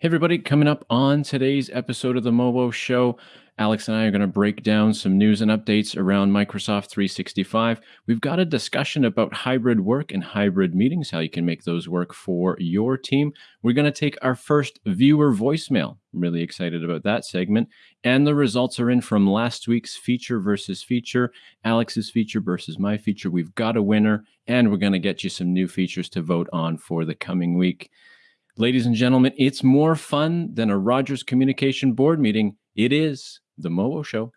Hey, everybody, coming up on today's episode of the Mowo Show, Alex and I are going to break down some news and updates around Microsoft 365. We've got a discussion about hybrid work and hybrid meetings, how you can make those work for your team. We're going to take our first viewer voicemail. I'm really excited about that segment. And the results are in from last week's feature versus feature, Alex's feature versus my feature. We've got a winner, and we're going to get you some new features to vote on for the coming week. Ladies and gentlemen, it's more fun than a Rogers Communication Board meeting. It is the Mowo Show.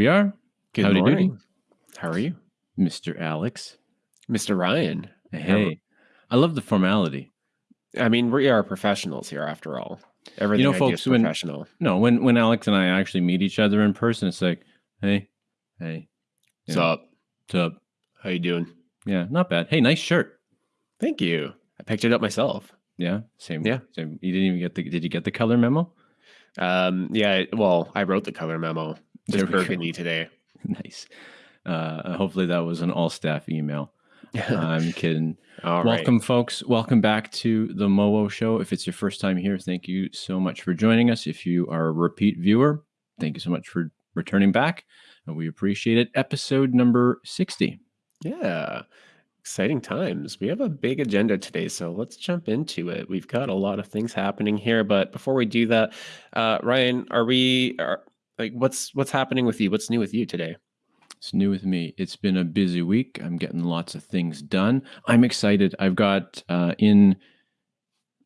We are. Good Howdy doody. morning. How are you, Mr. Alex. Mr. Ryan? Hey, I love the formality. I mean, we are professionals here, after all. Everything know, I do folks, when- professional. No, when when Alex and I actually meet each other in person, it's like, hey, hey, What's Yeah. up? what's up? How you doing? Yeah, not bad. Hey, nice shirt. Thank you. I picked it up myself. Yeah, same. Yeah. same. You didn't even get the. Did you get the color memo? Um, yeah. Well, I wrote the color memo. Just burgundy today. nice. Uh, hopefully that was an all staff email. I'm kidding. all right. Welcome, folks. Welcome back to the Mowo Show. If it's your first time here, thank you so much for joining us. If you are a repeat viewer, thank you so much for returning back. And we appreciate it. Episode number 60. Yeah. Exciting times. We have a big agenda today, so let's jump into it. We've got a lot of things happening here, but before we do that, uh, Ryan, are we are, like what's what's happening with you? What's new with you today? It's new with me. It's been a busy week. I'm getting lots of things done. I'm excited. I've got uh, in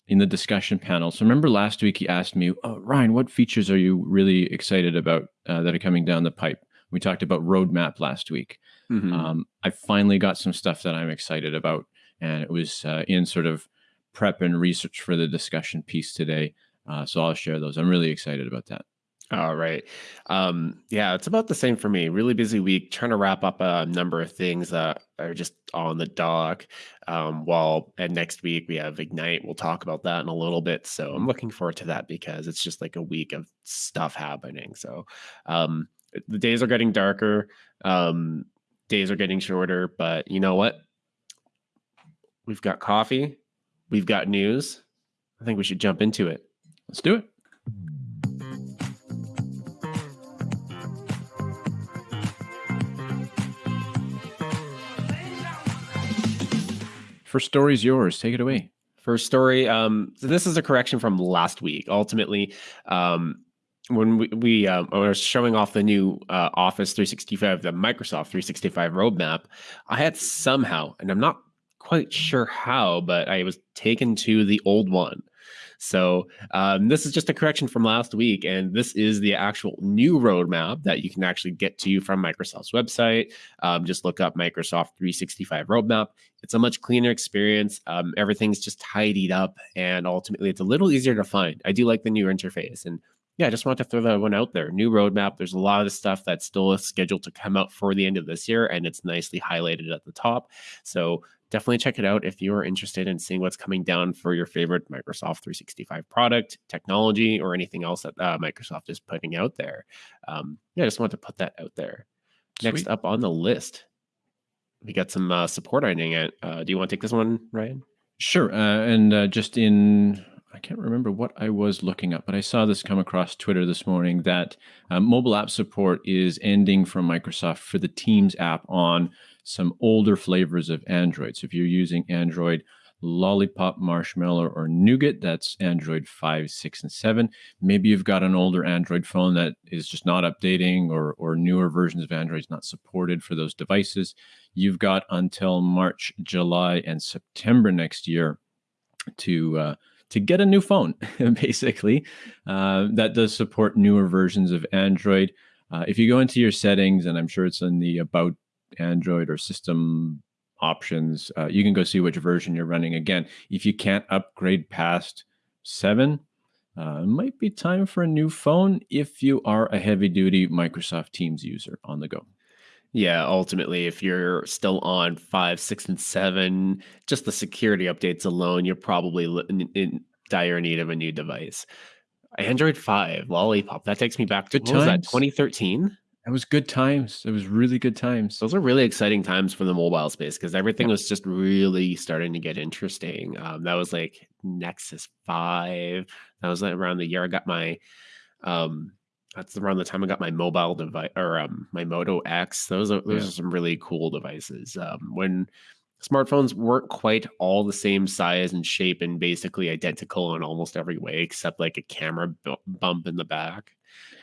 in the discussion panel. So remember last week he asked me, oh, Ryan, what features are you really excited about uh, that are coming down the pipe? We talked about roadmap last week. Mhm. Um, I finally got some stuff that I'm excited about, and it was uh, in sort of prep and research for the discussion piece today. Uh, so I'll share those. I'm really excited about that. All right. Um, yeah, it's about the same for me. Really busy week, trying to wrap up a number of things that are just on the dock. Um, while and next week we have Ignite. We'll talk about that in a little bit. So I'm looking forward to that because it's just like a week of stuff happening. So um, the days are getting darker. Um, days are getting shorter, but you know what? We've got coffee. We've got news. I think we should jump into it. Let's do it. First story's yours. Take it away. First story. Um, so this is a correction from last week. Ultimately, um, when we, we um, were showing off the new uh, Office 365, the Microsoft 365 roadmap, I had somehow, and I'm not quite sure how, but I was taken to the old one. So um, this is just a correction from last week, and this is the actual new roadmap that you can actually get to from Microsoft's website. Um, just look up Microsoft 365 roadmap. It's a much cleaner experience. Um, everything's just tidied up, and ultimately, it's a little easier to find. I do like the new interface, and yeah, I just want to throw that one out there. New roadmap. There's a lot of stuff that's still scheduled to come out for the end of this year, and it's nicely highlighted at the top. So definitely check it out if you are interested in seeing what's coming down for your favorite Microsoft 365 product, technology, or anything else that uh, Microsoft is putting out there. Um, yeah, I just want to put that out there. Next up on the list, we got some uh, support ending it. Uh, do you want to take this one, Ryan? Sure. Uh, and uh, just in, I can't remember what I was looking up, but I saw this come across Twitter this morning that uh, mobile app support is ending from Microsoft for the Teams app on some older flavors of Android. So if you're using Android Lollipop, Marshmallow, or Nougat, that's Android 5, 6, and 7. Maybe you've got an older Android phone that is just not updating, or, or newer versions of Android is not supported for those devices. You've got until March, July, and September next year to uh, to get a new phone, basically, uh, that does support newer versions of Android. Uh, if you go into your settings, and I'm sure it's in the About Android or System options. Uh, you can go see which version you're running. Again, if you can't upgrade past seven, uh, it might be time for a new phone if you are a heavy duty Microsoft Teams user on the go. Yeah, ultimately, if you're still on five, six, and seven, just the security updates alone, you're probably in, in dire need of a new device. Android 5, Lollipop, that takes me back to Good what was that, 2013? It was good times. It was really good times. Those are really exciting times for the mobile space because everything was just really starting to get interesting. Um, that was like Nexus 5. That was like around the year I got my um that's around the time I got my mobile device or um, my Moto X. Those are those Yeah. are some really cool devices. Um, when smartphones weren't quite all the same size and shape and basically identical in almost every way except like a camera bu- bump in the back.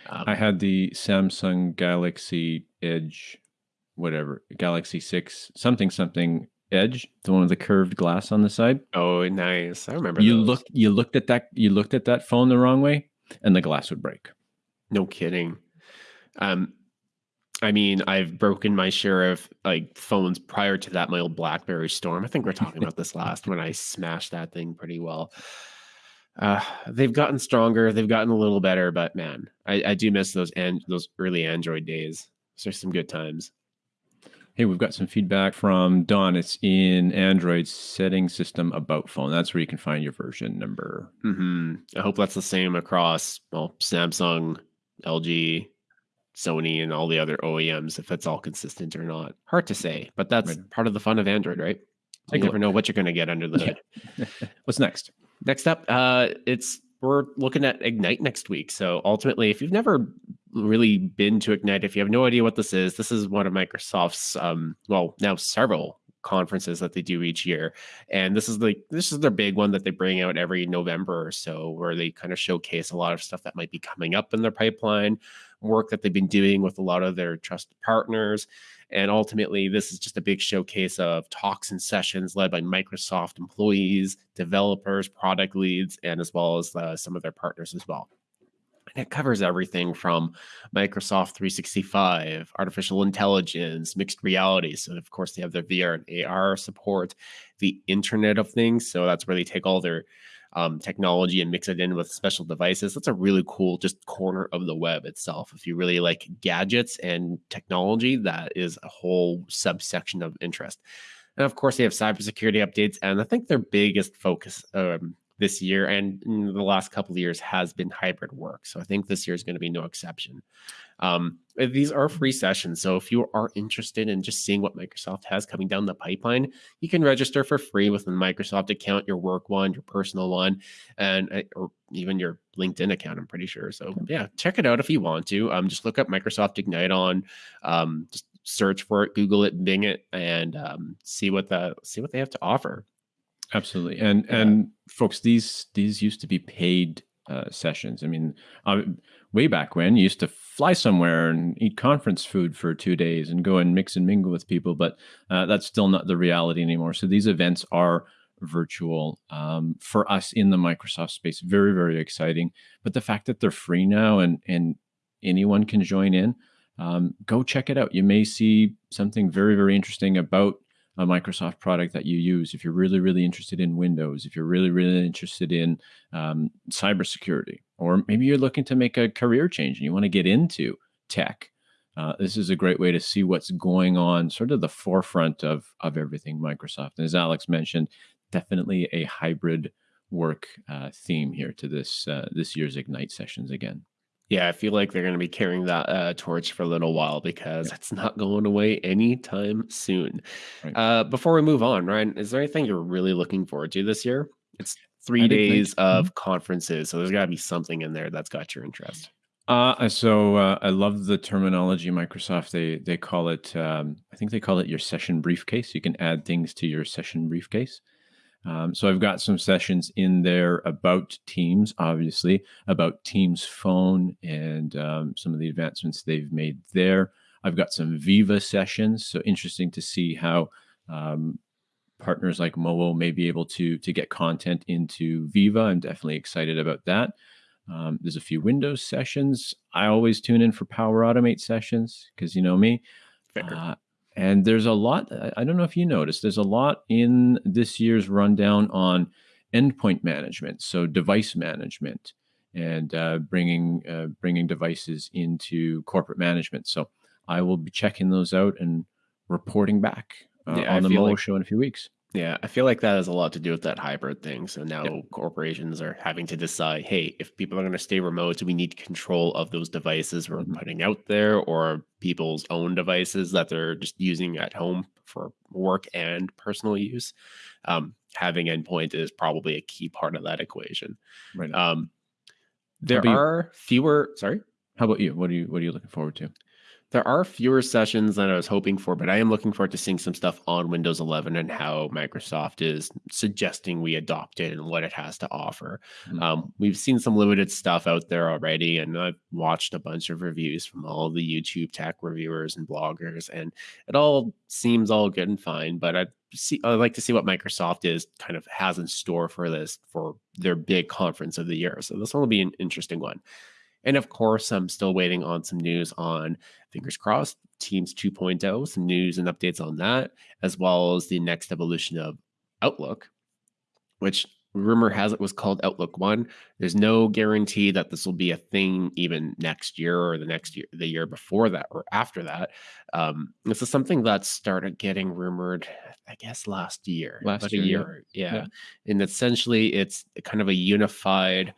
Um, I had the Samsung Galaxy Edge, whatever, Galaxy 6, something, something Edge, the one with the curved glass on the side. oh, nice! I remember You those. look you looked at that you looked at that phone the wrong way and the glass would break. No kidding. Um, I mean, I've broken my share of like phones prior to that. My old BlackBerry Storm. I think we are talking about this last when I smashed that thing pretty well. Uh, they've gotten stronger. They've gotten a little better, but man, I, I do miss those and those early Android days. Those are some good times. Hey, we've got some feedback from Don. It's in Android setting system about phone. That's where you can find your version number. hmm I hope that's the same across well, Samsung, LG, Sony, and all the other OEMs. If that's all consistent or not, hard to say. But that's Right. part of the fun of Android, right? You never know what you're going to get under the hood. What's next? Next up, uh, it's we're looking at Ignite next week. So ultimately, if you've never really been to Ignite, if you have no idea what this is, this is one of Microsoft's um, well now several conferences that they do each year, and this is the this is their big one that they bring out every November or so, where they kind of showcase a lot of stuff that might be coming up in their pipeline, work that they've been doing with a lot of their trusted partners. And ultimately, this is just a big showcase of talks and sessions led by Microsoft employees, developers, product leads, and as well as uh, some of their partners as well. And it covers everything from Microsoft 365, artificial intelligence, mixed reality. So, of course, they have their VR and AR support, the Internet of Things. So, that's where they take all their um, technology and mix it in with special devices. That's a really cool just corner of the web itself. If you really like gadgets and technology, that is a whole subsection of interest. And of course, they have cybersecurity updates. And I think their biggest focus um, this year and the last couple of years has been hybrid work. So I think this year is going to be no exception. Um, these are free sessions. So if you are interested in just seeing what Microsoft has coming down the pipeline, you can register for free with a Microsoft account, your work one, your personal one, and uh, or even your LinkedIn account. I'm pretty sure. So yeah, check it out if you want to. Um, just look up Microsoft Ignite on, um, just search for it, Google it, Bing it, and um, see what the see what they have to offer. Absolutely. And Yeah. and folks, these these used to be paid uh, sessions. I mean, uh, way back when you used to fly somewhere and eat conference food for two days and go and mix and mingle with people, but uh, that's still not the reality anymore. So these events are virtual um, for us in the Microsoft space. Very very exciting. But the fact that they're free now and and anyone can join in, um, go check it out. You may see something very very interesting about a Microsoft product that you use, if you're really, really interested in Windows, if you're really, really interested in um, cybersecurity, or maybe you're looking to make a career change and you want to get into tech, uh, this is a great way to see what's going on, sort of the forefront of of everything Microsoft. And as Alex mentioned, definitely a hybrid work uh, theme here to this uh, this year's Ignite sessions again. Yeah, I feel like they're going to be carrying that uh, torch for a little while because it's not going away anytime soon. Right. Uh, before we move on, Ryan, is there anything you're really looking forward to this year? It's three Ignite? days of conferences, so there's got to be something in there that's got your interest. Uh, so uh, I love the terminology Microsoft. They they call it. Um, I think they call it your session briefcase. You can add things to your session briefcase. Um, so I've got some sessions in there about Teams, obviously about Teams Phone and um, some of the advancements they've made there. I've got some Viva sessions. So interesting to see how um, partners like Mowo may be able to to get content into Viva. I'm definitely excited about that. Um, there's a few Windows sessions. I always tune in for Power Automate sessions because you know me. Fair. Uh, And there's a lot, I don't know if you noticed, there's a lot in this year's rundown on endpoint management, so device management and uh, bringing uh, bringing devices into corporate management. So I will be checking those out and reporting back uh, yeah, on I the Mowo like, show in a few weeks. Yeah, I feel like that has a lot to do with that hybrid thing. So now yep. corporations are having to decide, hey, if people are going to stay remote, do we need control of those devices we're mm-hmm. putting out there or people's own devices that they're just using at home for work and personal use? Um, having endpoint is probably a key part of that equation. Right. Um, there are fewer. Sorry. How about you? What are you What are you looking forward to? There are fewer sessions than I was hoping for, but I am looking forward to seeing some stuff on Windows 11 and how Microsoft is suggesting we adopt it and what it has to offer. Mm-hmm. Um, we've seen some limited stuff out there already, and I've watched a bunch of reviews from all the YouTube tech reviewers and bloggers, and it all seems all good and fine. But I see, I'd like to see what Microsoft is kind of has in store for this for their big conference of the year. So this one will be an interesting one. And of course, I'm still waiting on some news on fingers crossed, Teams 2.0, some news and updates on that, as well as the next evolution of Outlook, which rumor has it was called Outlook One. There's no guarantee that this will be a thing even next year or the next year, the year before that or after that. Um, this is something that started getting rumored, I guess, last year. Last year, year. Yeah. yeah. And essentially, it's kind of a unified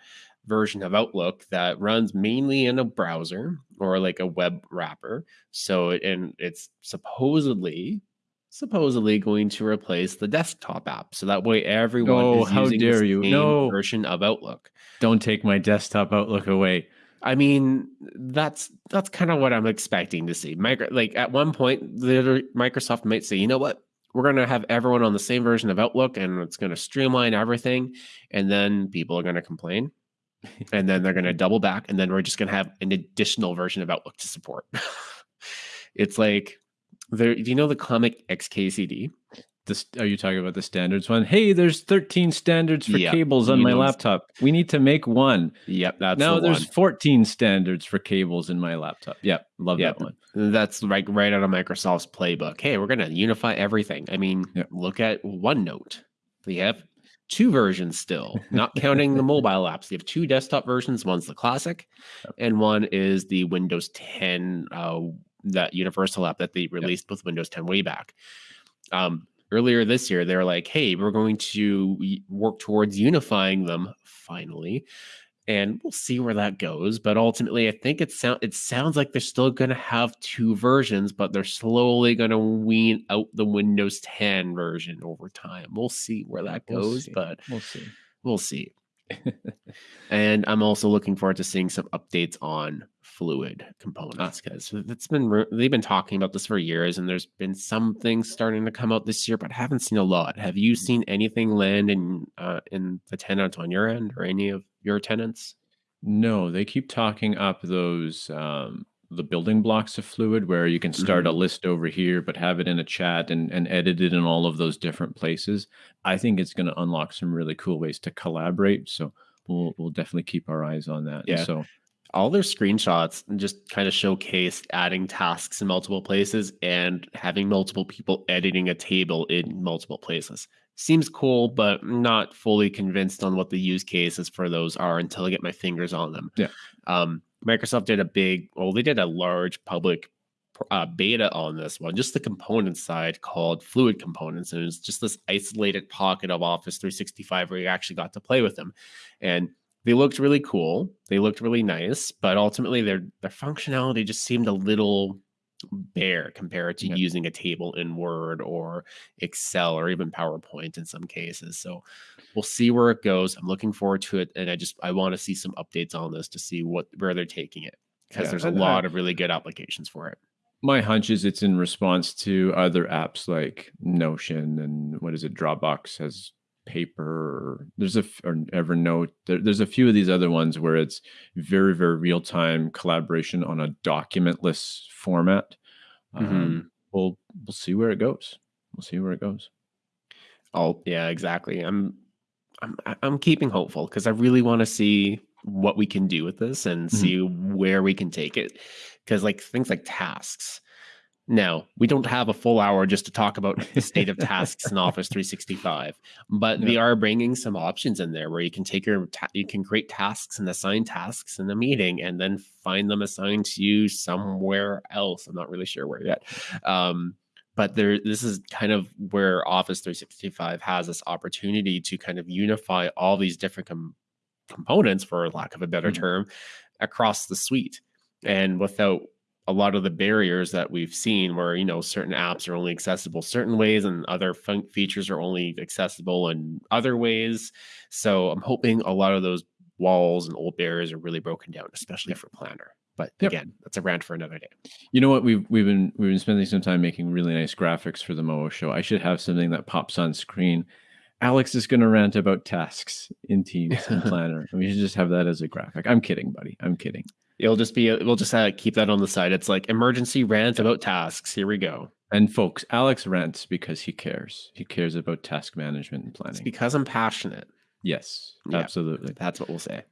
version of Outlook that runs mainly in a browser or like a web wrapper. So, and it's supposedly supposedly going to replace the desktop app. So that way everyone oh, is how using dare you. no. version of Outlook. Don't take my desktop Outlook away. I mean, that's that's kind of what I'm expecting to see. Micro, like at one point, Microsoft might say, you know what, we're going to have everyone on the same version of Outlook, and it's going to streamline everything, and then people are going to complain and then they're going to double back, and then we're just going to have an additional version of Outlook to support. it's like, there. Do you know the comic XKCD? This, are you talking about the standards one? Hey, there's 13 standards for yep. cables on you my laptop. We need to make one. Yep, that's now. The there's 14 standards for cables in my laptop. Yep, love yep. that one. That's like right out of Microsoft's playbook. Hey, we're gonna unify everything. I mean, yep. look at OneNote. They have two versions still, not counting the mobile apps. You have two desktop versions. One's the classic, and one is the Windows 10, uh, that universal app that they released yep. with Windows 10 way back. Um, earlier this year, they were like, hey, we're going to work towards unifying them finally and we'll see where that goes. But ultimately, I think it sound it sounds like they're still going to have two versions, but they're slowly going to wean out the Windows 10 version over time. We'll see where that we'll goes, see. but we'll see. We'll see. and I'm also looking forward to seeing some updates on fluid components because it's been they've been talking about this for years, and there's been some things starting to come out this year, but haven't seen a lot. Have you seen anything land in uh, in the tenant on your end or any of your tenants? No, they keep talking up those um, the building blocks of Fluid, where you can start mm-hmm. a list over here, but have it in a chat and, and edit it in all of those different places. I think it's going to unlock some really cool ways to collaborate. So we'll we'll definitely keep our eyes on that. Yeah. And so all their screenshots and just kind of showcase adding tasks in multiple places and having multiple people editing a table in multiple places seems cool, but not fully convinced on what the use cases for those are until I get my fingers on them. Yeah. Um, Microsoft did a big, well, they did a large public uh, beta on this one, just the component side called Fluid Components. And it was just this isolated pocket of Office 365 where you actually got to play with them. And they looked really cool. They looked really nice, but ultimately their their functionality just seemed a little bare compared to using a table in Word or Excel or even PowerPoint in some cases. So we'll see where it goes. I'm looking forward to it, and I just I want to see some updates on this to see what where they're taking it because yeah, there's a uh lot I, of really good applications for it. My hunch is it's in response to other apps like Notion and what is it Dropbox has paper there's a or evernote there, there's a few of these other ones where it's very very real time collaboration on a documentless format. Mm-hmm. um, we'll we'll see where it goes. We'll see where it goes. Oh yeah exactly. I'm i'm i'm keeping hopeful because i really want to see what we can do with this and mm-hmm. see where we can take it. Because like things like tasks Now, we don't have a full hour just to talk about the state of tasks in Office 365, but they are bringing some options in there where you can take your you can create tasks and assign tasks in the meeting and then find them assigned to you somewhere else. I'm not really sure where yet. Um, but there this is kind of where Office 365 has this opportunity to kind of unify all these different com- components for lack of a better Mhm. term across the suite and without a lot of the barriers that we've seen where you know certain apps are only accessible certain ways and other fun- features are only accessible in other ways so i'm hoping a lot of those walls and old barriers are really broken down especially Yep. for planner but Yep. again that's a rant for another day You know what? We've we've been we've been spending some time making really nice graphics for the Mowo show. I should have something that pops on screen. Alex is going to rant about tasks in Teams and Planner. We should just have that as a graphic. I'm kidding, buddy. I'm kidding. It'll just be we'll just uh, keep that on the side it's like emergency rant about tasks here we go And folks, Alex rants because he cares. He cares about task management and it's planning. because i'm passionate yes, Yeah. absolutely. that's what we'll say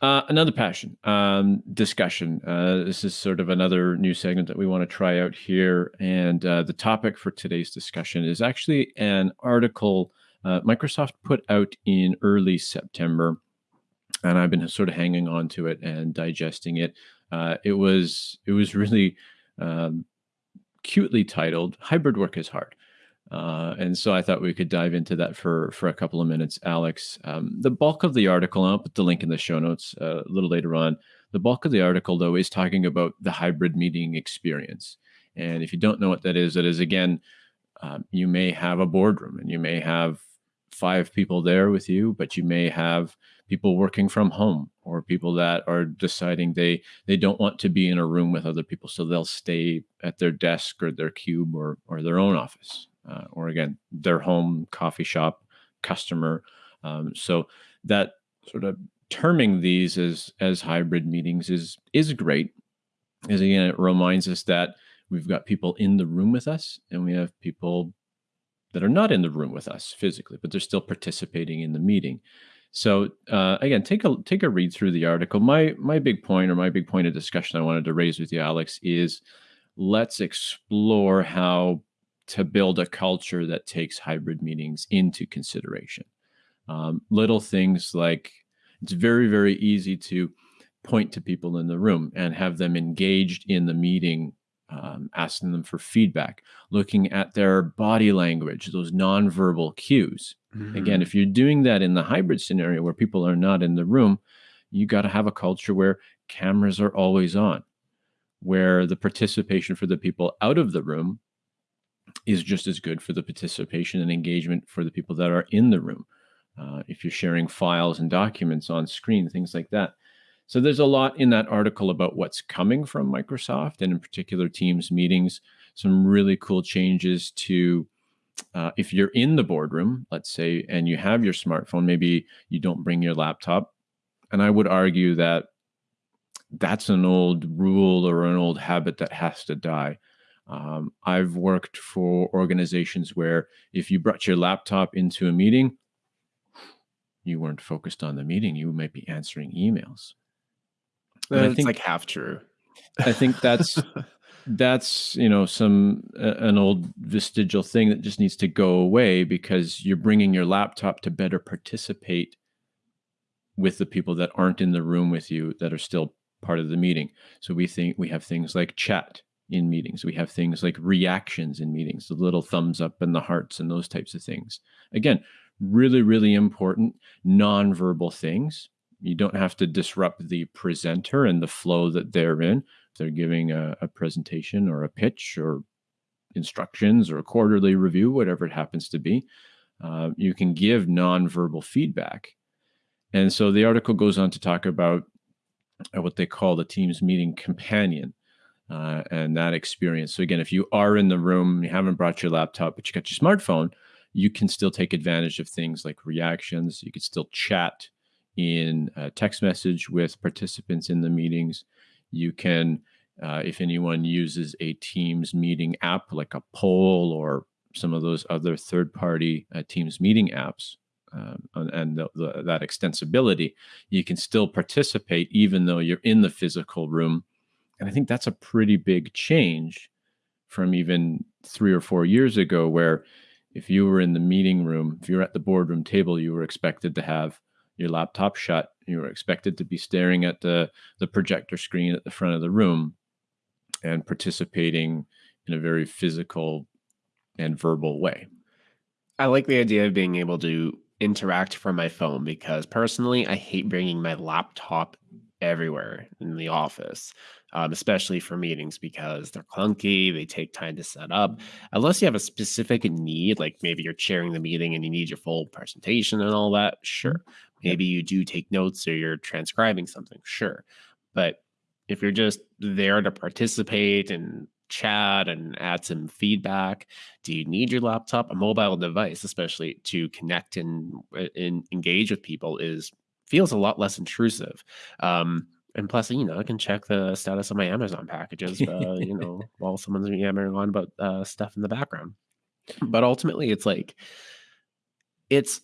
Uh, another passion um, discussion. Uh, this is sort of another new segment that we want to try out here. And uh, the topic for today's discussion is actually an article uh, Microsoft put out in early September. And I've been sort of hanging on to it and digesting it. Uh, it was it was really um, cutely titled "Hybrid Work is Hard." Uh, and so I thought we could dive into that for for a couple of minutes, Alex. Um, the bulk of the article, I'll put the link in the show notes uh, a little later on. The bulk of the article, though, is talking about the hybrid meeting experience. And if you don't know what that is, that is again, um, you may have a boardroom and you may have five people there with you, but you may have people working from home or people that are deciding they they don't want to be in a room with other people, so they'll stay at their desk or their cube or or their own office uh, or again their home coffee shop customer. Um, so that sort of terming these as as hybrid meetings is is great. Is again it reminds us that we've got people in the room with us and we have people that are not in the room with us physically but they're still participating in the meeting so uh, again take a take a read through the article my my big point or my big point of discussion i wanted to raise with you alex is let's explore how to build a culture that takes hybrid meetings into consideration. Um, little things like it's very, very easy to point to people in the room and have them engaged in the meeting, um, asking them for feedback, looking at their body language, those nonverbal cues. Again, if you're doing that in the hybrid scenario where people are not in the room, you got to have a culture where cameras are always on, where the participation for the people out of the room is just as good for the participation and engagement for the people that are in the room. Uh, if you're sharing files and documents on screen, things like that. So there's a lot in that article about what's coming from Microsoft and in particular Teams meetings, some really cool changes to uh, if you're in the boardroom, let's say, and you have your smartphone, maybe you don't bring your laptop. And I would argue that that's an old rule or an old habit that has to die. Um, I've worked for organizations where if you brought your laptop into a meeting, you weren't focused on the meeting. You might be answering emails. And I think- like half true. I think that's that's you know some uh, an old vestigial thing that just needs to go away because you're bringing your laptop to better participate with the people that aren't in the room with you that are still part of the meeting. So we think we have things like chat in meetings. We have things like reactions in meetings, the little thumbs up and the hearts and those types of things. Again, really, really important nonverbal things. You don't have to disrupt the presenter and the flow that they're in. They're giving a, a presentation or a pitch or instructions or a quarterly review, whatever it happens to be, uh, you can give nonverbal feedback. And so the article goes on to talk about uh, what they call the Teams meeting companion uh, and that experience. So again, if you are in the room, you haven't brought your laptop, but you got your smartphone, you can still take advantage of things like reactions. You can still chat in a text message with participants in the meetings. You can, uh, if anyone uses a Teams meeting app like a poll or some of those other third-party uh, Teams meeting apps, um, and, the, the, that extensibility, you can still participate even though you're in the physical room. And I think that's a pretty big change from even three or four years ago, where if you were in the meeting room, if you were at the boardroom table, you were expected to have your laptop shut. You were expected to be staring at the, the projector screen at the front of the room and participating in a very physical and verbal way. I like the idea of being able to interact from my phone because personally, I hate bringing my laptop everywhere in the office, um, especially for meetings because they're clunky. They take time to set up. Unless you have a specific need, like maybe you're chairing the meeting and you need your full presentation and all that, sure. Maybe you do take notes or you're transcribing something, sure. But if you're just there to participate and chat and add some feedback? Do you need your laptop? A mobile device, especially to connect and, uh, and engage with people, is feels a lot less intrusive. Um, and plus, you know, I can check the status of my Amazon packages, uh, you know, while someone's yammering on about uh, stuff in the background. But ultimately, it's like it's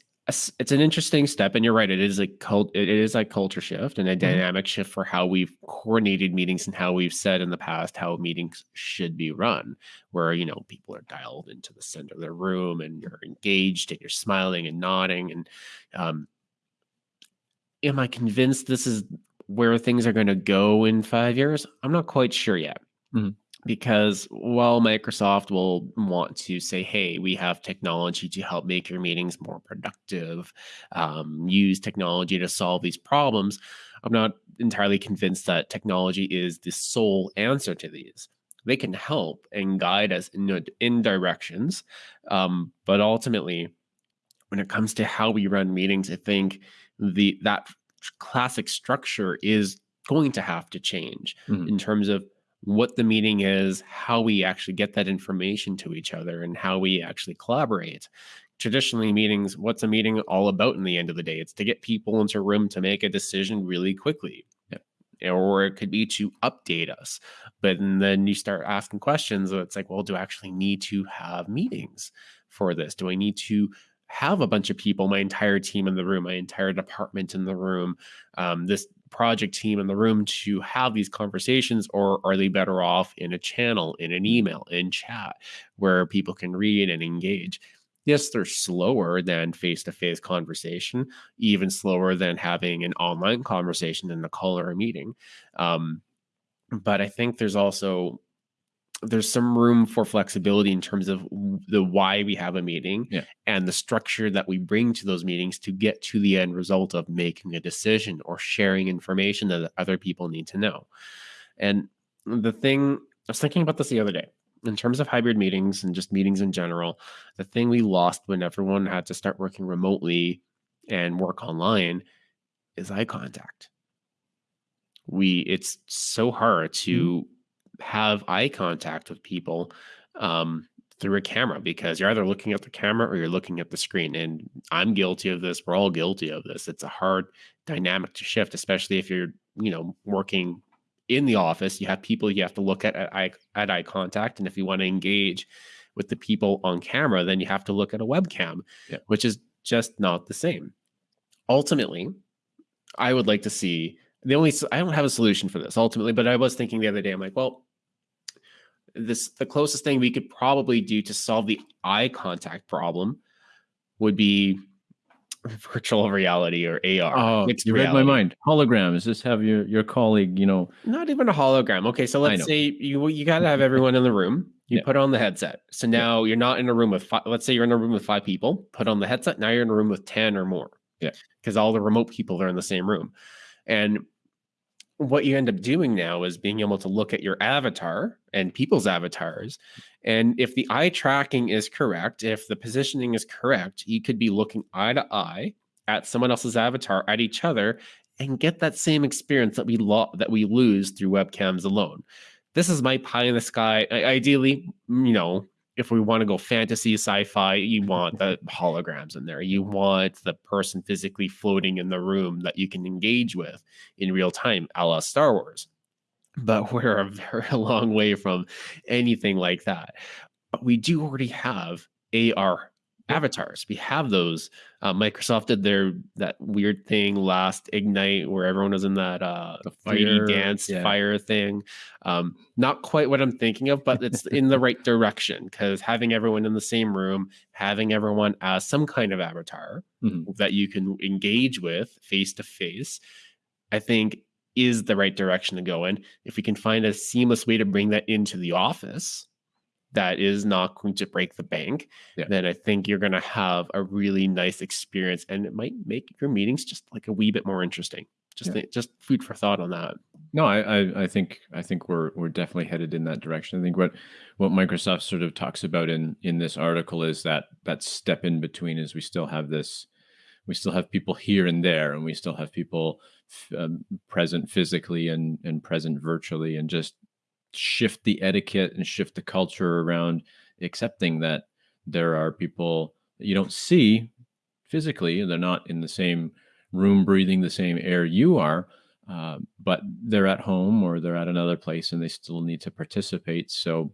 it's an interesting step and you're right it is a cult it is a culture shift and a mm-hmm. dynamic shift for how we've coordinated meetings and how we've said in the past how meetings should be run where you know people are dialed into the center of the room and you're engaged and you're smiling and nodding and um am i convinced this is where things are going to go in five years? I'm not quite sure yet. Mm-hmm because while Microsoft will want to say, hey, we have technology to help make your meetings more productive, um, use technology to solve these problems, I'm not entirely convinced that technology is the sole answer to these. They can help and guide us in, in directions. Um, but ultimately, when it comes to how we run meetings, I think the that classic structure is going to have to change mm-hmm. in terms of what the meeting is, how we actually get that information to each other, and how we actually collaborate. Traditionally, meetings, what's a meeting all about in the end of the day? It's to get people into a room to make a decision really quickly. Or it could be to update us. But then you start asking questions. It's like, well, do I actually need to have meetings for this? Do I need to have a bunch of people, my entire team in the room, my entire department in the room, um, this project team in the room to have these conversations, or are they better off in a channel, in an email, in chat, where people can read and engage? Yes, they're slower than face to face conversation, even slower than having an online conversation in a call or a meeting. Um, but I think there's also there's some room for flexibility in terms of the why we have a meeting yeah. and the structure that we bring to those meetings to get to the end result of making a decision or sharing information that other people need to know. And the thing I was thinking about this the other day in terms of hybrid meetings and just meetings in general, the thing we lost when everyone had to start working remotely and work online is eye contact. We it's so hard to mm-hmm have eye contact with people um, through a camera because you're either looking at the camera or you're looking at the screen. And I'm guilty of this. We're all guilty of this. It's a hard dynamic to shift, especially if you're, you know, working in the office. You have people you have to look at at eye, at eye contact, and if you want to engage with the people on camera, then you have to look at a webcam, yeah. which is just not the same. Ultimately, I would like to see the only I don't have a solution for this ultimately, but I was thinking the other day, I'm like, well, this the closest thing we could probably do to solve the eye contact problem would be virtual reality or AR. Oh, you reality. read my mind. Hologram is Just have your your colleague, you know, not even a hologram. Okay, so let's say you you got to have everyone in the room. You yeah. put on the headset. So now yeah. you're not in a room with five. Let's say you're in a room with five people. Put on the headset. Now you're in a room with ten or more. Yeah, because all the remote people are in the same room, and what you end up doing now is being able to look at your avatar and people's avatars. And if the eye tracking is correct, if the positioning is correct, you could be looking eye to eye at someone else's avatar, at each other, and get that same experience that we lo- that we lose through webcams alone. This is my pie in the sky. I- ideally, you know, if we want to go fantasy sci-fi you want the holograms in there. You want the person physically floating in the room that you can engage with in real time a la star wars. But we're a very long way from anything like that. But we do already have ar avatars. We have those. Uh, Microsoft did their that weird thing last Ignite where everyone was in that uh, The 3D fire, dance yeah. fire thing. Um, not quite what I'm thinking of, but it's in the right direction because having everyone in the same room, having everyone as some kind of avatar Mhm. that you can engage with face to face, I think is the right direction to go in. If we can find a seamless way to bring that into the office that is not going to break the bank, Yeah. then I think you're going to have a really nice experience and it might make your meetings just like a wee bit more interesting. Just Yeah. just food for thought on that. No, I, I, I think I think we're we're definitely headed in that direction. I think what what Microsoft sort of talks about in in this article is that that step in between is we still have this, we still have people here and there, and we still have people um, present physically and and present virtually, and just shift the etiquette and shift the culture around accepting that there are people that you don't see physically, they're not in the same room breathing the same air you are uh, but they're at home or they're at another place and they still need to participate. So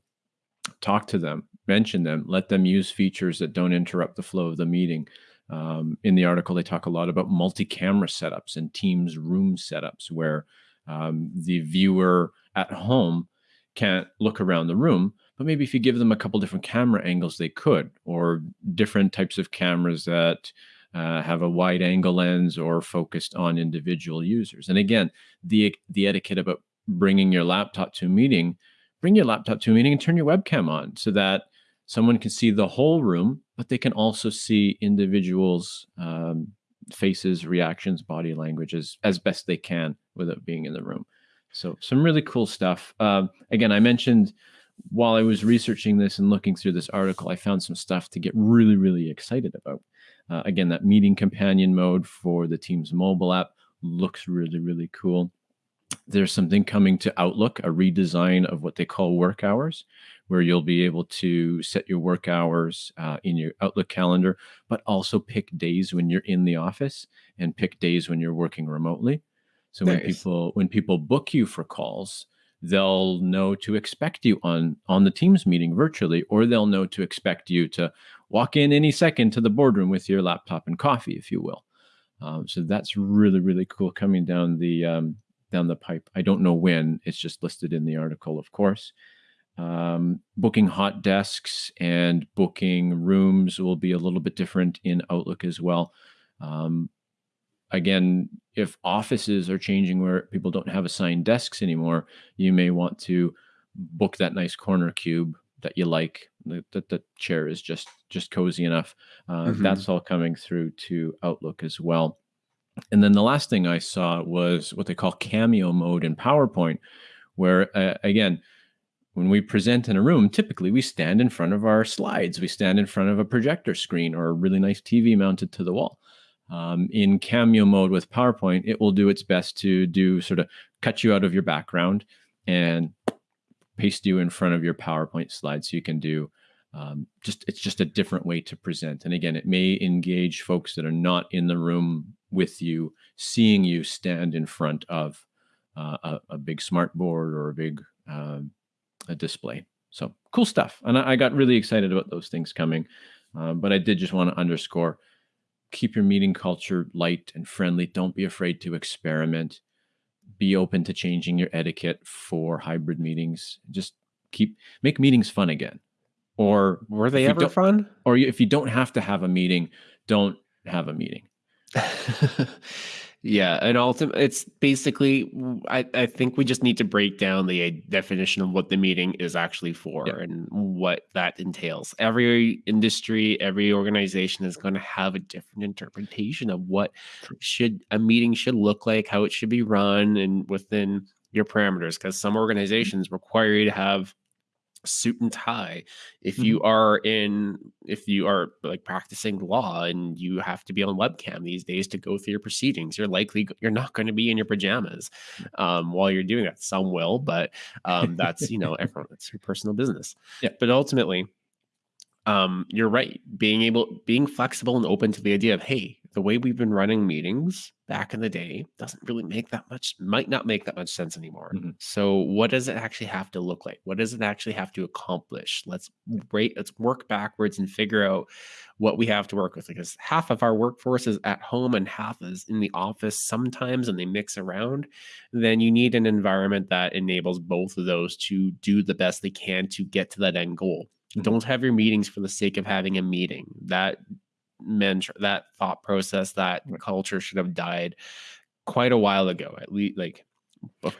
talk to them, mention them, let them use features that don't interrupt the flow of the meeting. Um, in the article, they talk a lot about multi camera setups and Teams room setups where um, the viewer at home can't look around the room. But maybe if you give them a couple different camera angles, they could, or different types of cameras that uh, have a wide angle lens or focused on individual users. And again, the the etiquette about bringing your laptop to a meeting, bring your laptop to a meeting and turn your webcam on so that someone can see the whole room, but they can also see individuals' um, faces, reactions, body languages as best they can without being in the room. So some really cool stuff. Um, again, I mentioned while I was researching this and looking through this article, I found some stuff to get really, really excited about. Uh, again, that meeting companion mode for the Teams mobile app looks really, really cool. There's something coming to Outlook, a redesign of what they call work hours, where you'll be able to set your work hours uh, in your Outlook calendar, but also pick days when you're in the office and pick days when you're working remotely. So when people when people book you for calls, they'll know to expect you on on the Teams meeting virtually, or they'll know to expect you to walk in any second to the boardroom with your laptop and coffee, if you will. Um, so that's really really cool coming down the um, down the pipe. I don't know when. It's just listed in the article, of course. Um, booking hot desks and booking rooms will be a little bit different in Outlook as well. Um, again, if offices are changing where people don't have assigned desks anymore, you may want to book that nice corner cube that you like. That the chair is just just cozy enough. Uh, Mhm. That's all coming through to Outlook as well. And then the last thing I saw was what they call cameo mode in PowerPoint, where uh, again, when we present in a room, typically we stand in front of our slides, we stand in front of a projector screen or a really nice TV mounted to the wall. Um, in cameo mode with PowerPoint, it will do its best to do sort of cut you out of your background and paste you in front of your PowerPoint slide so you can do um, just it's just a different way to present. And again, it may engage folks that are not in the room with you, seeing you stand in front of uh, a, a big smart board or a big um, a display. So cool stuff. And I, I got really excited about those things coming. Uh, but I did just want to underscore keep your meeting culture light and friendly. Don't be afraid to experiment. Be open to changing your etiquette for hybrid meetings. Just keep make meetings fun again. Or Were they ever fun? or if you don't have to have a meeting, don't have a meeting. yeah, and ultimately, it's basically. I I think we just need to break down the uh, definition of what the meeting is actually for Yeah. and what that entails. Every industry, every organization is going to have a different interpretation of what should a meeting should look like, how it should be run, and within your parameters. Because some mm-hmm. organizations require you to have suit and tie. If you are in if you are like practicing law and you have to be on webcam these days to go through your proceedings you're likely you're not going to be in your pajamas um, while you're doing that. Some will but um, that's you know everyone that's your personal business. Yeah. but ultimately um, you're right being able being flexible and open to the idea of hey the way we've been running meetings back in the day doesn't really make that much might not make that much sense anymore Mhm. so what does it actually have to look like what does it actually have to accomplish let's rate let's work backwards and figure out what we have to work with because half of our workforce is at home and half is in the office sometimes and they mix around then you need an environment that enables both of those to do the best they can to get to that end goal. Don't have your meetings for the sake of having a meeting that mentor that thought process that culture should have died quite a while ago at least like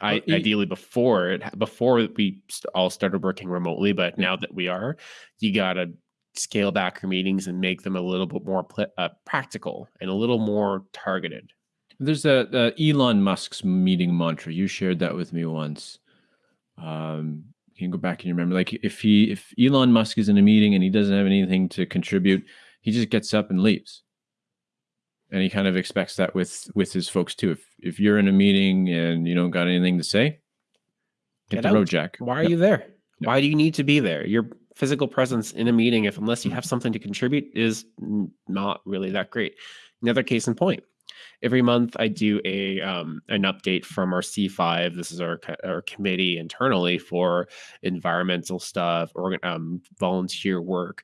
I, ideally before it before we all started working remotely but now that we are you got to scale back your meetings and make them a little bit more pl- uh, practical and a little more targeted There's a, uh Elon Musk's meeting mantra. You shared that with me once. Um, you can go back and remember, like if he, if Elon Musk is in a meeting and he doesn't have anything to contribute, he just gets up and leaves. And he kind of expects that with with his folks too. If if you're in a meeting and you don't got anything to say, hit Get the road. Jack. why are you there why do you need to be there your physical presence in a meeting if unless you mm-hmm. have something to contribute is not really that great another case in point every month i do a um, an update from our c5 this is our, our committee internally for environmental stuff um, volunteer work.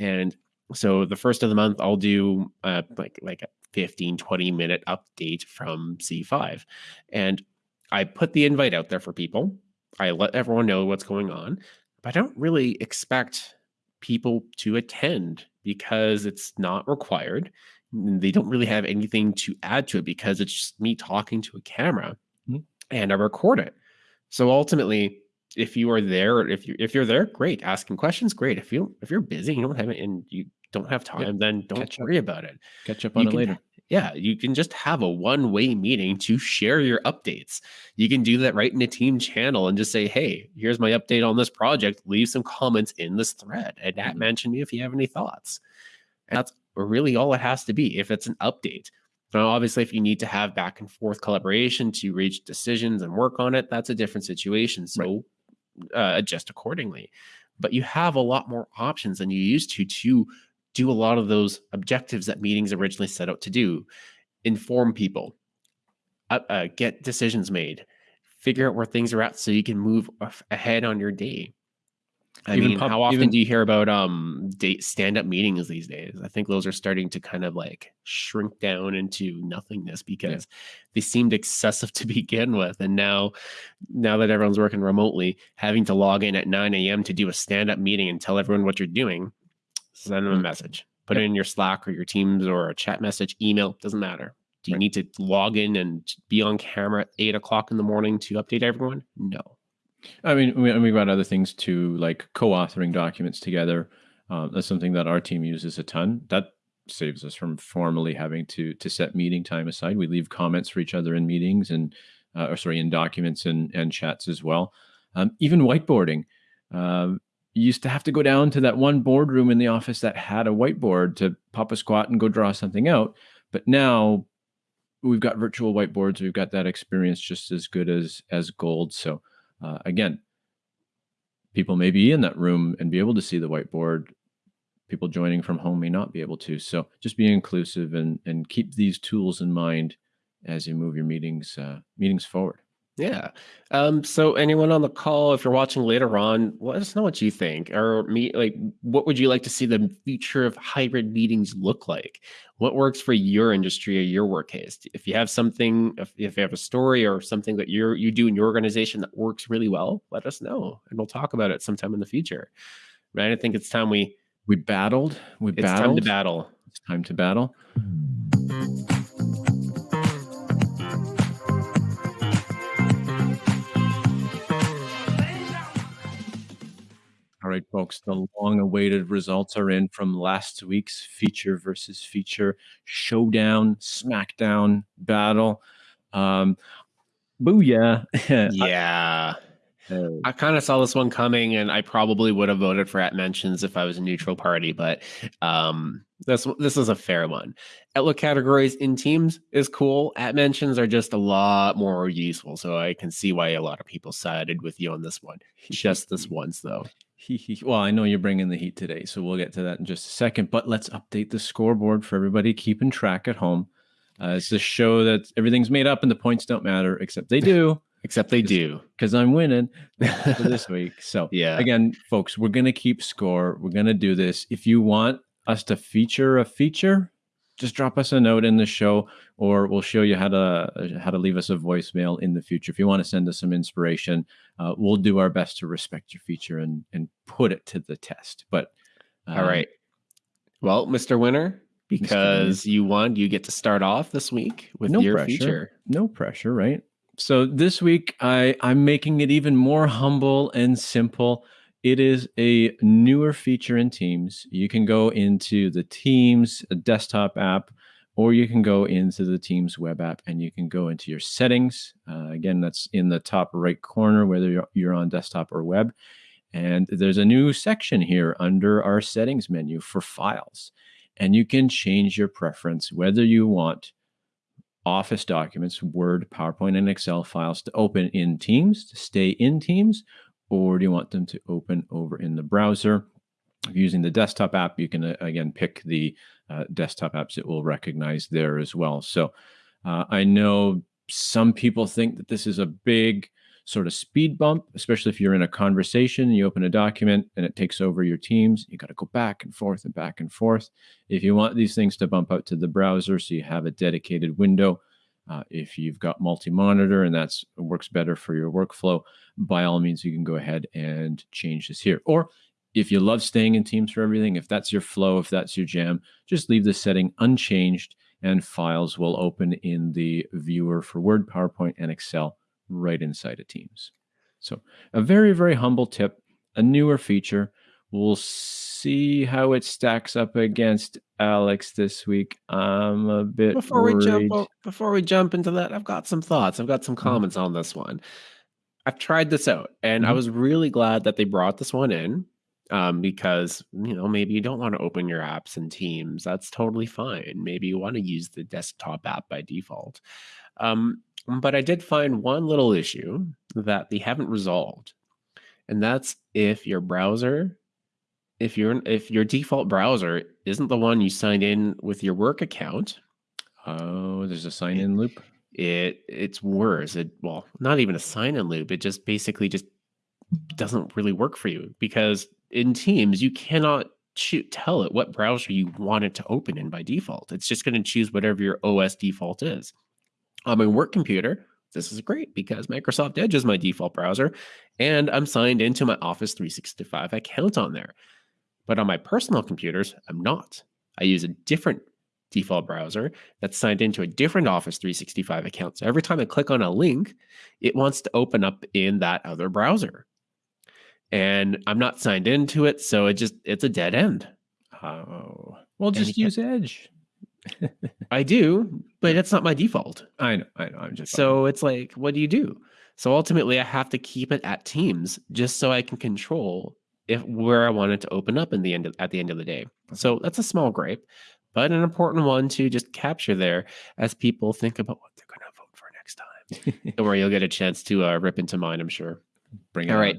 And so the first of the month i'll do uh, like like a 15 20 minute update from c5 and i put the invite out there for people. I let everyone know what's going on but i don't really expect people to attend because it's not required they don't really have anything to add to it because it's just me talking to a camera Mhm. and I record it. So ultimately, if you are there, if you if you're there, great. Asking questions, great. If you if you're busy, you don't have it, and you don't have time, then don't catch up. worry about it. Catch up You on it can- later. Yeah, you can just have a one-way meeting to share your updates. You can do that right in a team channel and just say, "Hey, here's my update on this project. Leave some comments in this thread, and at Mhm. mention me if you have any thoughts." And that's really all it has to be if it's an update. Now, obviously, if you need to have back and forth collaboration to reach decisions and work on it, that's a different situation. So uh, adjust accordingly. But you have a lot more options than you used to to do a lot of those objectives that meetings originally set out to do. Inform people, uh, uh, get decisions made, figure out where things are at so you can move ahead on your day. I Even mean, pub- how often even- do you hear about um date stand-up meetings these days? I think those are starting to kind of like shrink down into nothingness because they seemed excessive to begin with. And now now that everyone's working remotely, having to log in at 9 a.m. to do a stand-up meeting and tell everyone what you're doing, send them a Mm. message. Put Yep. it in your Slack or your Teams or a chat message, email, doesn't matter. Do you Right. need to log in and be on camera at eight o'clock in the morning to update everyone? No. I mean, we, we've got other things too, like co-authoring documents together. Uh, that's something that our team uses a ton. That saves us from formally having to to set meeting time aside. We leave comments for each other in meetings and, uh, or sorry, in documents and and chats as well. Um, even whiteboarding. Um, you used to have to go down to that one boardroom in the office that had a whiteboard to pop a squat and go draw something out. But now we've got virtual whiteboards. We've got that experience just as good as as gold. So uh, again, people may be in that room and be able to see the whiteboard. People joining from home may not be able to. So just be inclusive and and keep these tools in mind as you move your meetings uh, meetings forward. Yeah. Um, so anyone on the call, if you're watching later on, let us know what you think. Or me like what would you like to see the future of hybrid meetings look like? What works for your industry or your work case? If you have something, if, if you have a story or something that you're you do in your organization that works really well, let us know and we'll talk about it sometime in the future. Right. I think it's time we We battled. We it's battled. time to battle. It's time to battle. Right, folks, the long awaited results are in from last week's feature versus feature showdown, smackdown battle. Um, booyah. Yeah. Uh, I kind of saw this one coming, and I probably would have voted for at mentions if I was a neutral party. But um, This this is a fair one. Outlook categories in Teams is cool. At mentions are just a lot more useful, so I can see why a lot of people sided with you on this one. Just this once, though. well, I know you're bringing the heat today, so we'll get to that in just a second. But let's update the scoreboard for everybody keeping track at home. Uh, it's to show that everything's made up and the points don't matter, except they do. except they do because I'm winning for this week. So yeah, again, folks, we're gonna keep score. We're gonna do this. If you want us to feature a feature, just drop us a note in the show, or we'll show you how to how to leave us a voicemail in the future. If you want to send us some inspiration, uh, we'll do our best to respect your feature and and put it to the test. But um, all right, well, Mr. Winner, because you won, you get to start off this week with no your pressure. feature. No pressure, right? So this week I I'm making it even more humble and simple. It is a newer feature in Teams. You can go into the Teams desktop app, or you can go into the Teams web app and you can go into your settings. Uh, again, that's in the top right corner, whether you're, you're on desktop or web. And there's a new section here under our settings menu for files. And you can change your preference whether you want Office documents, Word, PowerPoint, and Excel files to open in Teams, to stay in Teams, or do you want them to open over in the browser? Using the desktop app, you can uh, again pick the uh, desktop apps it will recognize there as well. So uh, I know some people think that this is a big sort of speed bump, especially if you're in a conversation, you open a document and it takes over your teams. You got to go back and forth and back and forth. If you want these things to bump out to the browser so you have a dedicated window, uh, if you've got multi-monitor and that's works better for your workflow, by all means, you can go ahead and change this here. Or if you love staying in Teams for everything, if that's your flow, if that's your jam, just leave the setting unchanged and files will open in the viewer for Word, PowerPoint, and Excel right inside of Teams. So a very, very humble tip, a newer feature. We'll see how it stacks up against Alex this week. I'm a bit before worried. we jump before we jump into that. I've got some thoughts. I've got some mm-hmm. comments mm-hmm. on this one. I've tried this out, and mm-hmm. I was really glad that they brought this one in um, because you know maybe you don't want to open your apps in Teams. That's totally fine. Maybe you want to use the desktop app by default. Um, but I did find one little issue that they haven't resolved, and that's if your browser, if your if your default browser isn't the one you signed in with your work account. Oh, there's a sign in loop. It it's worse. It well, not even a sign in loop. It just basically just doesn't really work for you because in Teams you cannot cho- tell it what browser you want it to open in by default. It's just going to choose whatever your OS default is. On my work computer, this is great because Microsoft Edge is my default browser and I'm signed into my Office 365 account on there. But on my personal computers, I'm not. I use a different default browser that's signed into a different Office 365 account. So every time I click on a link, it wants to open up in that other browser. And I'm not signed into it, so it just it's a dead end. Oh. Well, just use Edge. I do, but it's not my default. I know, I know. I'm just so it's like, what do you do? So ultimately, I have to keep it at Teams just so I can control if where I wanted to open up in the end of, at the end of the day. So that's a small gripe, but an important one to just capture there as people think about what they're going to vote for next time. Don't worry, you'll get a chance to uh, rip into mine. I'm sure. Bring it. All right.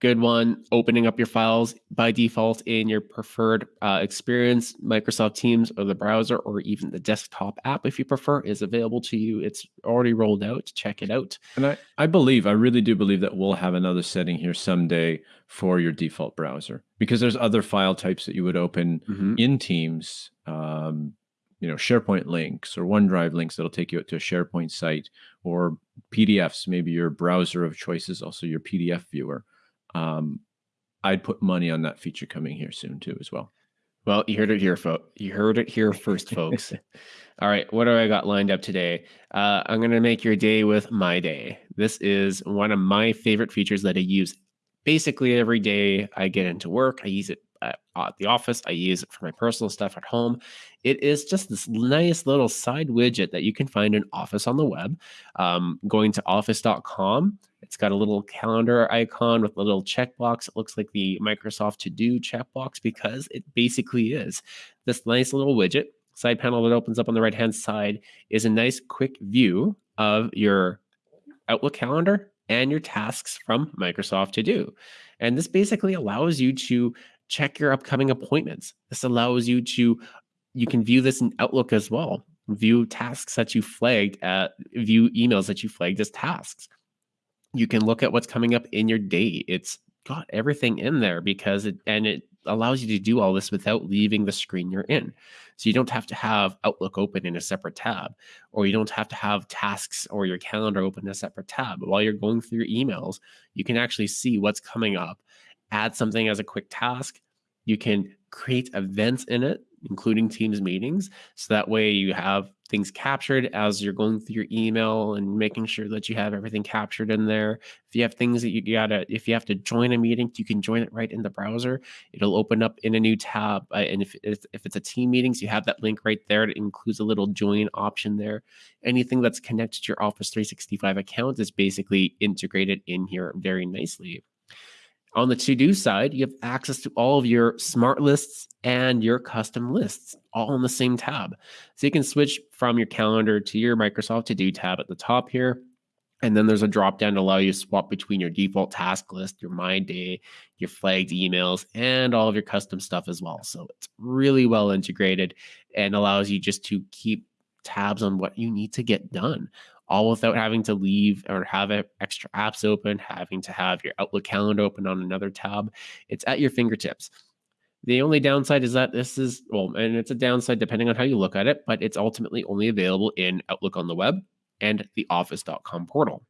Good one. Opening up your files by default in your preferred uh, experience, Microsoft Teams or the browser, or even the desktop app, if you prefer, is available to you. It's already rolled out. Check it out. And I, I believe, I really do believe that we'll have another setting here someday for your default browser because there's other file types that you would open mm-hmm. in Teams. Um, you know SharePoint links or OneDrive links that'll take you out to a SharePoint site or PDFs. Maybe your browser of choice is also your PDF viewer um, I'd put money on that feature coming here soon too, as well. Well, you heard it here, folks. You heard it here first, folks. All right, what do I got lined up today? Uh, I'm going to make your day with my day. This is one of my favorite features that I use basically every day I get into work. I use it at, at the office. I use it for my personal stuff at home. It is just this nice little side widget that you can find in Office on the web. Um, going to office.com It's got a little calendar icon with a little checkbox. It looks like the Microsoft To Do checkbox because it basically is. This nice little widget, side panel that opens up on the right hand side, is a nice quick view of your Outlook calendar and your tasks from Microsoft To Do. And this basically allows you to check your upcoming appointments. This allows you to, you can view this in Outlook as well. View tasks that you flagged at, view emails that you flagged as tasks. You can look at what's coming up in your day. It's got everything in there because it, and it allows you to do all this without leaving the screen you're in. So you don't have to have Outlook open in a separate tab, or you don't have to have tasks or your calendar open in a separate tab. While you're going through your emails, you can actually see what's coming up, add something as a quick task. You can create events in it including Teams meetings. So that way you have things captured as you're going through your email and making sure that you have everything captured in there. If you have things that you gotta, if you have to join a meeting, you can join it right in the browser. It'll open up in a new tab. Uh, and if, if, if it's a team meetings, you have that link right there. It includes a little join option there. Anything that's connected to your Office 365 account is basically integrated in here very nicely. On the to do side, you have access to all of your smart lists and your custom lists all in the same tab. So you can switch from your calendar to your Microsoft to do tab at the top here. And then there's a drop down to allow you to swap between your default task list, your My Day, your flagged emails, and all of your custom stuff as well. So it's really well integrated and allows you just to keep tabs on what you need to get done all without having to leave or have extra apps open, having to have your Outlook calendar open on another tab. It's at your fingertips. The only downside is that this is, well, and it's a downside depending on how you look at it, but it's ultimately only available in Outlook on the web and the office.com portal.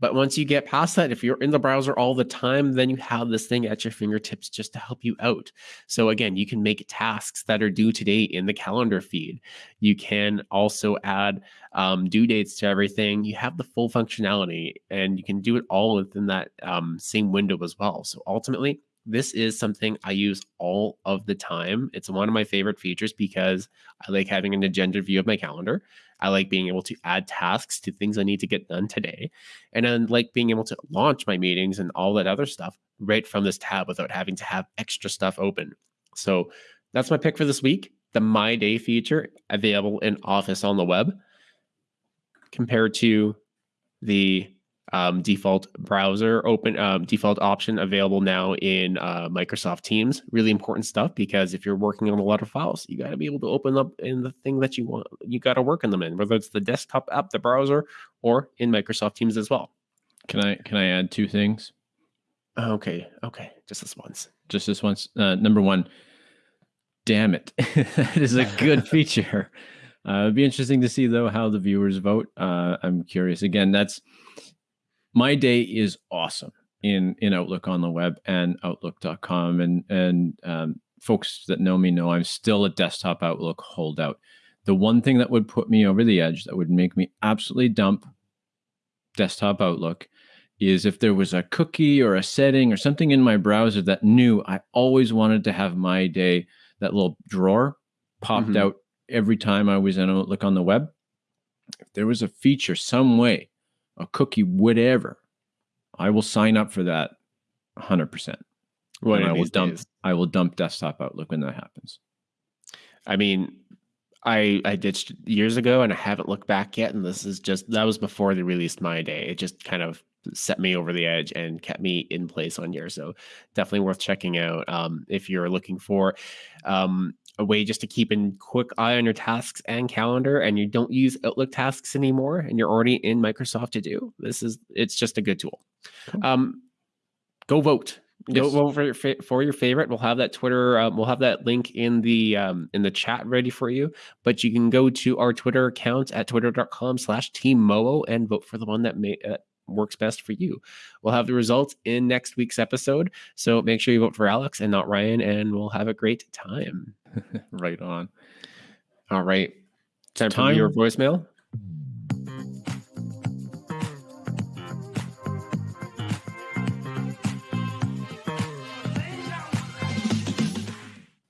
But once you get past that, if you're in the browser all the time, then you have this thing at your fingertips just to help you out. So again, you can make tasks that are due today in the calendar feed. You can also add um, due dates to everything. You have the full functionality and you can do it all within that um, same window as well. So ultimately, this is something I use all of the time. It's one of my favorite features because I like having an agenda view of my calendar. I like being able to add tasks to things I need to get done today. And I like being able to launch my meetings and all that other stuff right from this tab without having to have extra stuff open. So that's my pick for this week. The My Day feature available in Office on the web compared to the um, default browser open um, default option available now in uh, Microsoft Teams. Really important stuff because if you're working on a lot of files, you got to be able to open up in the thing that you want. You got to work in them in, whether it's the desktop app, the browser, or in Microsoft Teams as well. Can I can I add two things? Okay, okay, just this once. Just this once. Uh, number one. Damn it, that is a good feature. Uh, it'd be interesting to see though how the viewers vote. Uh, I'm curious. Again, that's my day is awesome in in Outlook on the web and Outlook.com. And and um, folks that know me know I'm still a desktop Outlook holdout. The one thing that would put me over the edge, that would make me absolutely dump desktop Outlook, is if there was a cookie or a setting or something in my browser that knew I always wanted to have my day, that little drawer popped mm-hmm. out every time I was in Outlook on the web. If there was a feature, some way a cookie, whatever, I will sign up for that 100%. One I will dump days. I will dump desktop Outlook when that happens. I mean, I I ditched years ago and I haven't looked back yet. And this is just that was before they released my day. It just kind of set me over the edge and kept me in place on here. So definitely worth checking out um, if you're looking for um, a way just to keep a quick eye on your tasks and calendar and you don't use Outlook tasks anymore and you're already in Microsoft to do. This is it's just a good tool. Cool. Um, go vote. Go yes. vote for your for your favorite. We'll have that Twitter. Um, we'll have that link in the um, in the chat ready for you. But you can go to our Twitter account at twitter.com/slash team and vote for the one that may uh, works best for you. We'll have the results in next week's episode. So make sure you vote for Alex and not Ryan, and we'll have a great time. right on. All right. Time, time for your voicemail.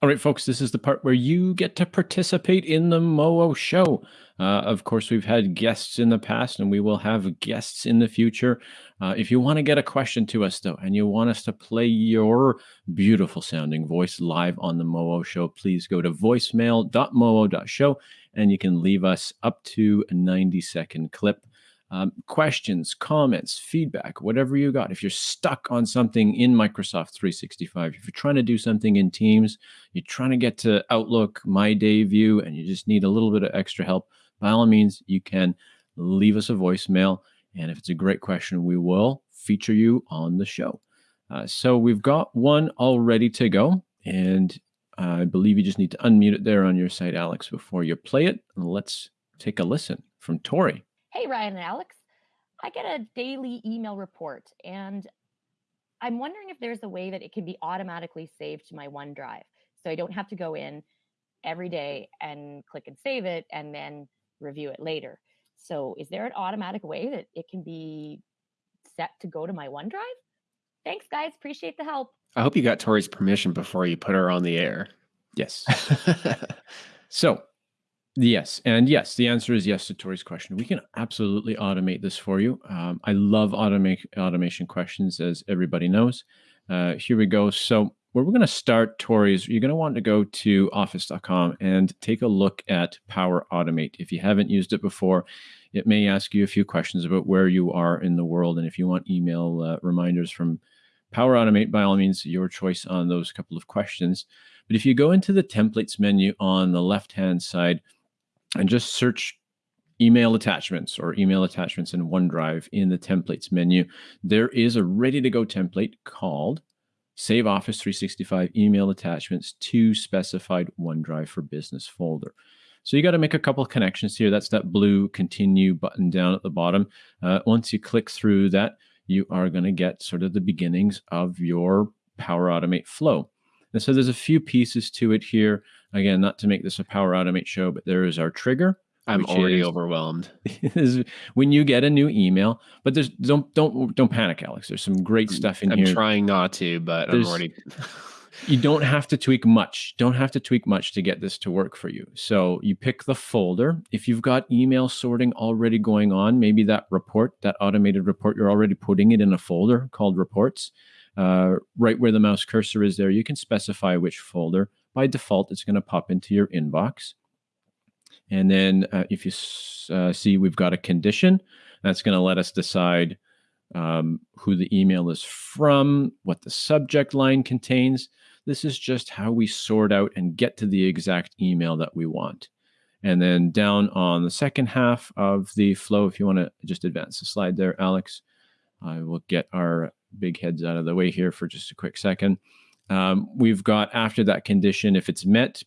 All right, folks, this is the part where you get to participate in the Mowo show. Uh, of course, we've had guests in the past and we will have guests in the future. Uh, if you want to get a question to us, though, and you want us to play your beautiful sounding voice live on the Mowo show, please go to voicemail.mowo.show and you can leave us up to a 90 second clip um, questions, comments, feedback, whatever you got. If you're stuck on something in Microsoft 365, if you're trying to do something in Teams, you're trying to get to Outlook, My Day View, and you just need a little bit of extra help, by all means, you can leave us a voicemail. And if it's a great question, we will feature you on the show. Uh, so we've got one all ready to go. And I believe you just need to unmute it there on your site, Alex, before you play it. Let's take a listen from Tori. Hey, Ryan and Alex. I get a daily email report, and I'm wondering if there's a way that it can be automatically saved to my OneDrive. So I don't have to go in every day and click and save it and then review it later. So is there an automatic way that it can be set to go to my OneDrive? Thanks, guys. Appreciate the help. I hope you got Tori's permission before you put her on the air. Yes. so Yes, and yes, the answer is yes to Tori's question. We can absolutely automate this for you. Um, I love automate automation questions, as everybody knows. Uh, here we go. So where we're going to start, Tori, is you're going to want to go to office.com and take a look at Power Automate. If you haven't used it before, it may ask you a few questions about where you are in the world, and if you want email uh, reminders from Power Automate, by all means, your choice on those couple of questions. But if you go into the templates menu on the left-hand side and just search email attachments or email attachments in OneDrive in the templates menu, there is a ready to go template called Save Office 365 email attachments to specified OneDrive for business folder. So you got to make a couple of connections here. That's that blue continue button down at the bottom. Uh, once you click through that, you are going to get sort of the beginnings of your Power Automate flow. And so there's a few pieces to it here. Again, not to make this a Power Automate show, but there is our trigger. I'm already is, overwhelmed. is when you get a new email, but there's don't don't don't panic, Alex. There's some great stuff in I'm here. I'm trying not to, but there's, I'm already. you don't have to tweak much. Don't have to tweak much to get this to work for you. So you pick the folder. If you've got email sorting already going on, maybe that report, that automated report, you're already putting it in a folder called reports. Uh, right where the mouse cursor is there, you can specify which folder by default, it's going to pop into your inbox. And then uh, if you uh, see we've got a condition, that's going to let us decide um, who the email is from, what the subject line contains. This is just how we sort out and get to the exact email that we want. And then down on the second half of the flow, if you want to just advance the slide there, Alex, I will get our big heads out of the way here for just a quick second. Um, we've got after that condition, if it's met,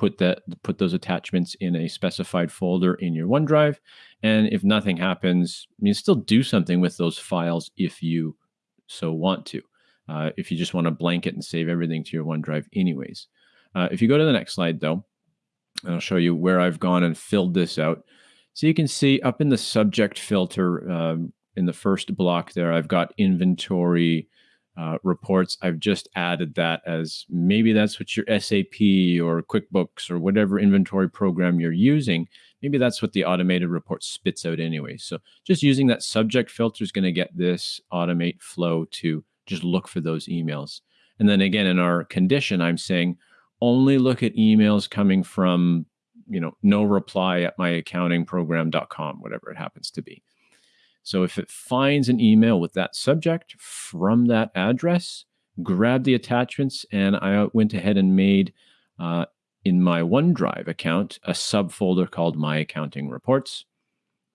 put that put those attachments in a specified folder in your OneDrive. And if nothing happens, you still do something with those files if you so want to. Uh, if you just want to blanket and save everything to your OneDrive anyways. Uh, if you go to the next slide though, I'll show you where I've gone and filled this out. So you can see up in the subject filter um, in the first block there, I've got inventory, uh, reports. I've just added that as maybe that's what your SAP or QuickBooks or whatever inventory program you're using. Maybe that's what the automated report spits out anyway. So just using that subject filter is going to get this automate flow to just look for those emails. And then again, in our condition, I'm saying only look at emails coming from, you know, no reply at myaccountingprogram.com, whatever it happens to be. So if it finds an email with that subject from that address, grab the attachments, and I went ahead and made uh, in my OneDrive account a subfolder called My Accounting Reports.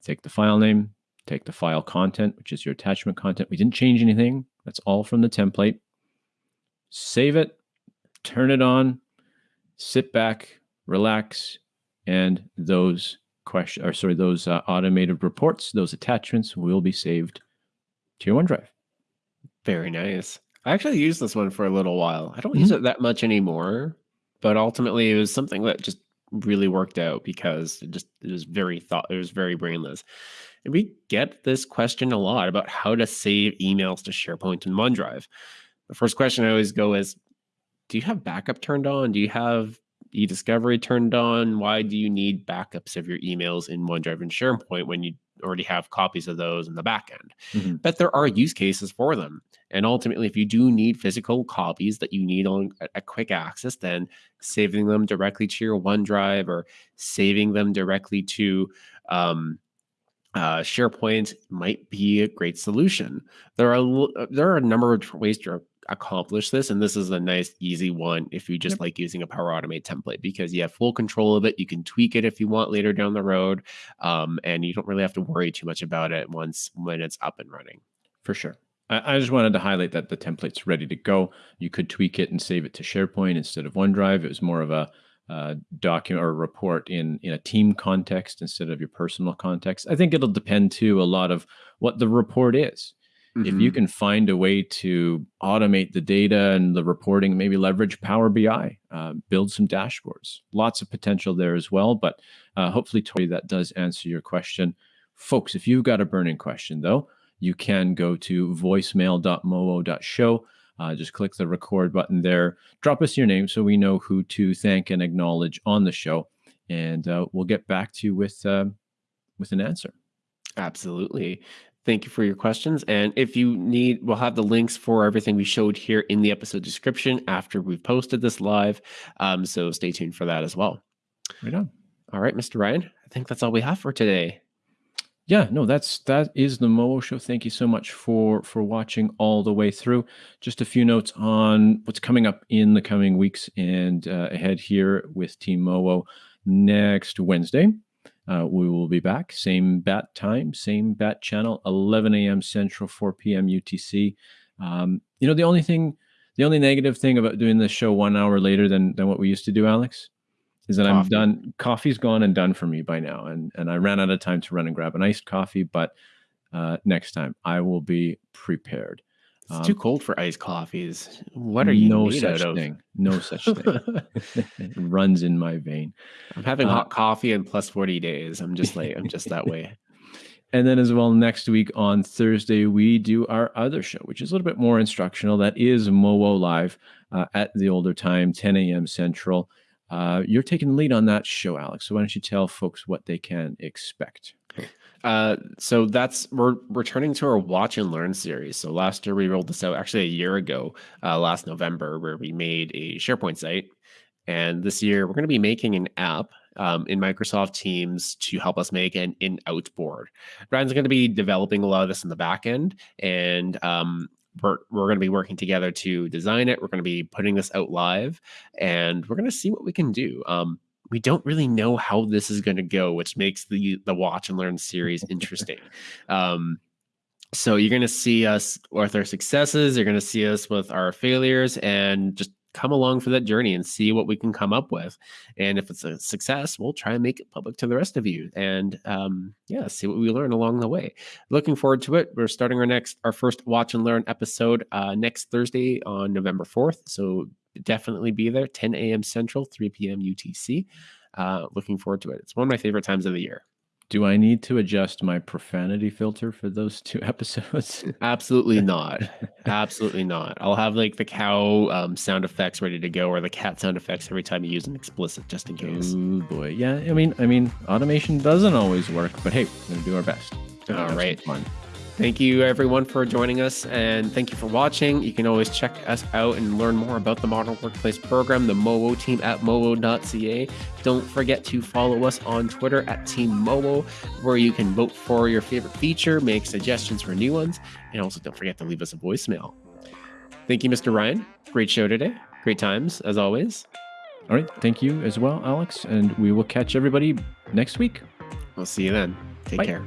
Take the file name, take the file content, which is your attachment content. We didn't change anything. That's all from the template. Save it, turn it on, sit back, relax, and those question, or sorry, those uh, automated reports, those attachments will be saved to your OneDrive. Very nice. I actually used this one for a little while. I don't mm-hmm. use it that much anymore, but ultimately it was something that just really worked out because it just it was very thought it was very brainless. And we get this question a lot about how to save emails to SharePoint and OneDrive. The first question I always go is do you have backup turned on? Do you have e-discovery turned on? Why do you need backups of your emails in OneDrive and SharePoint when you already have copies of those in the backend? Mhm. But there are use cases for them. And ultimately, if you do need physical copies that you need on a- quick access, then saving them directly to your OneDrive or saving them directly to um, uh, SharePoint might be a great solution. There are uh, there are a number of different ways to accomplish this, and this is a nice, easy one if you just Yep. like using a Power Automate template because you have full control of it. You can tweak it if you want later down the road, um, and you don't really have to worry too much about it once when it's up and running. For sure. I, I just wanted to highlight that the template's ready to go. You could tweak it and save it to SharePoint instead of OneDrive. It was more of a uh, document or report in in a team context instead of your personal context. I think it'll depend too a lot of what the report is. If you Mhm. can find a way to automate the data and the reporting, maybe leverage Power BI, uh, build some dashboards. Lots of potential there as well. But uh, hopefully, Tori, that does answer your question. Folks, if you've got a burning question, though, you can go to voicemail.mowo.show. Uh, just click the record button there. Drop us your name so we know who to thank and acknowledge on the show, and uh, we'll get back to you with uh, with an answer. Absolutely. Thank you for your questions. And if you need, we'll have the links for everything we showed here in the episode description after we've posted this live. Um, so stay tuned for that as well. Right on. All right, Mr. Ryan, I think that's all we have for today. Yeah, no, that's that is the Mowo show. Thank you so much for for watching all the way through. Just a few notes on what's coming up in the coming weeks and uh, ahead here with Team Mowo next Wednesday. Uh, we will be back, same bat time, same bat channel, 11 a.m. Central, 4 p.m. UTC. Um, you know, the only thing, the only negative thing about doing this show one hour later than than what we used to do, Alex, is that I'm done. Coffee's gone and done for me by now, and and I ran out of time to run and grab an iced coffee. But uh, next time, I will be prepared. It's Um, too cold for iced coffees. What are you no made such out of? thing. No such thing. it runs in my vein. I'm having Uh, hot coffee in plus 40 days. I'm just like, I'm just that way. And then as well, next week on Thursday, we do our other show, which is a little bit more instructional. That is Mowo Live uh, at the older time, 10 a.m. Central. Uh, you're taking the lead on that show, Alex. So why don't you tell folks what they can expect? Uh, so that's we're returning to our watch and learn series. So last year we rolled this out actually a year ago, uh, last November, where we made a SharePoint site, and this year we're going to be making an app um, in Microsoft Teams to help us make an in-out board. Going to be developing a lot of this in the back end, and um, we're we're going to be working together to design it. We're going to be putting this out live, and we're going to see what we can do. Um, we don't really know how this is going to go, which makes the the watch and learn series interesting. um, so you're going to see us with our successes. You're going to see us with our failures, and just come along for that journey and see what we can come up with. And if it's a success, we'll try and make it public to the rest of you, and um, yeah, see what we learn along the way. Looking forward to it. We're starting our next, our first watch and learn episode uh, next Thursday on November fourth. So definitely be there 10 a.m central 3 p.m utc uh looking forward to it it's one of my favorite times of the year Do I need to adjust my profanity filter for those two episodes? absolutely not absolutely not i'll have like the cow um, sound effects ready to go or the cat sound effects every time you use an explicit just in case Oh boy, yeah. I mean, I mean, automation doesn't always work, but hey, we're gonna do our best. All right. fun. Thank you, everyone, for joining us, and thank you for watching. You can always check us out and learn more about the Modern Workplace Program, the MOWO team at mowo.ca. Don't forget to follow us on Twitter at Team MOWO, where you can vote for your favorite feature, make suggestions for new ones, and also don't forget to leave us a voicemail. Thank you, Mr. Ryan. Great show today. Great times, as always. All right, thank you as well, Alex, and we will catch everybody next week. We'll see you then. Take Bye. care.